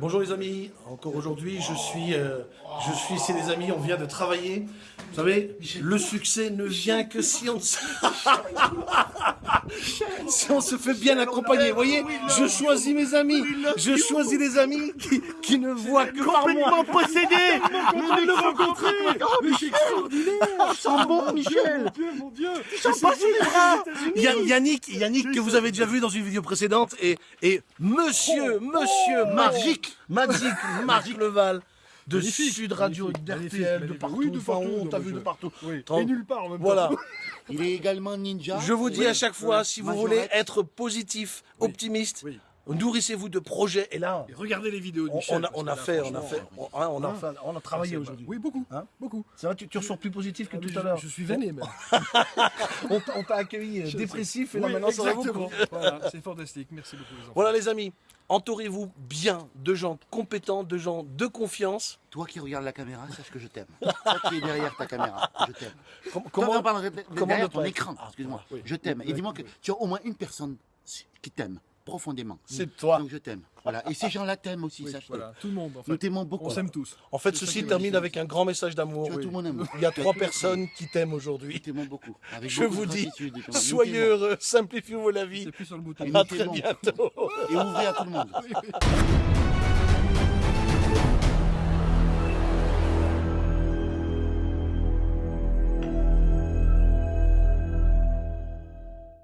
Bonjour les amis, encore aujourd'hui je suis, euh, je suis ici les amis, on vient de travailler. Vous savez, le succès ne vient que si on. si on se fait bien accompagner. Vous voyez, je choisis mes amis, je choisis les amis qui, qui ne voient que par moi. possédé. Mais le rencontrer Mais c'est extraordinaire. Bon, Michel Mon Dieu, mon Dieu. Ya- Yannick, Yannick que vous avez déjà vu dans une vidéo précédente. Et, et monsieur, monsieur Magique, Magique, Marc Leval de Magnifique, Sud Radio, d'RTL, de partout. Oui, de partout, on t'a vu de partout. Oui, et nulle part en même Voilà. temps. Il est également ninja. Je vous dis à chaque fois, si vous voulez être positif, optimiste, oui. Nourrissez-vous de projets. Et là, Et regardez les vidéos de on, Michel. on a, on là, fait, on a fait, on, hein, on a, Hein fait- on a travaillé aujourd'hui. Oui, beaucoup. Hein beaucoup. Ça va, tu, tu ressors plus positif que Ah, tout à l'heure. Je suis veiné, même. On t'a- on accueilli euh, Je dépressif et là Oui, maintenant ça va beaucoup. Voilà, c'est fantastique. Merci beaucoup, les enfants. Voilà les amis, entourez-vous bien de gens compétents, de gens de confiance. Toi qui regardes la caméra, sache que je t'aime. Toi qui es derrière ta caméra, je t'aime. Com- Comment pardon, comment derrière ton écran, Ah, excuse-moi. oui. Je t'aime. Et dis-moi que tu as au moins une personne qui t'aime profondément. C'est toi. Donc je t'aime. Voilà. Et ces gens-là t'aiment aussi, Oui, sache-le. voilà, tout le monde, en Nous fait. t'aimons beaucoup. On s'aime tous. En fait, ça ceci termine avec un grand message d'amour. Il y a trois personnes qui t'aiment Nous aujourd'hui. t'aimons beaucoup. Avec Je beaucoup vous dis. Nous soyez heureux, simplifiez-vous la vie. C'est plus sur le bouton. Et À nous très bientôt. Et ouvrez à tout le monde.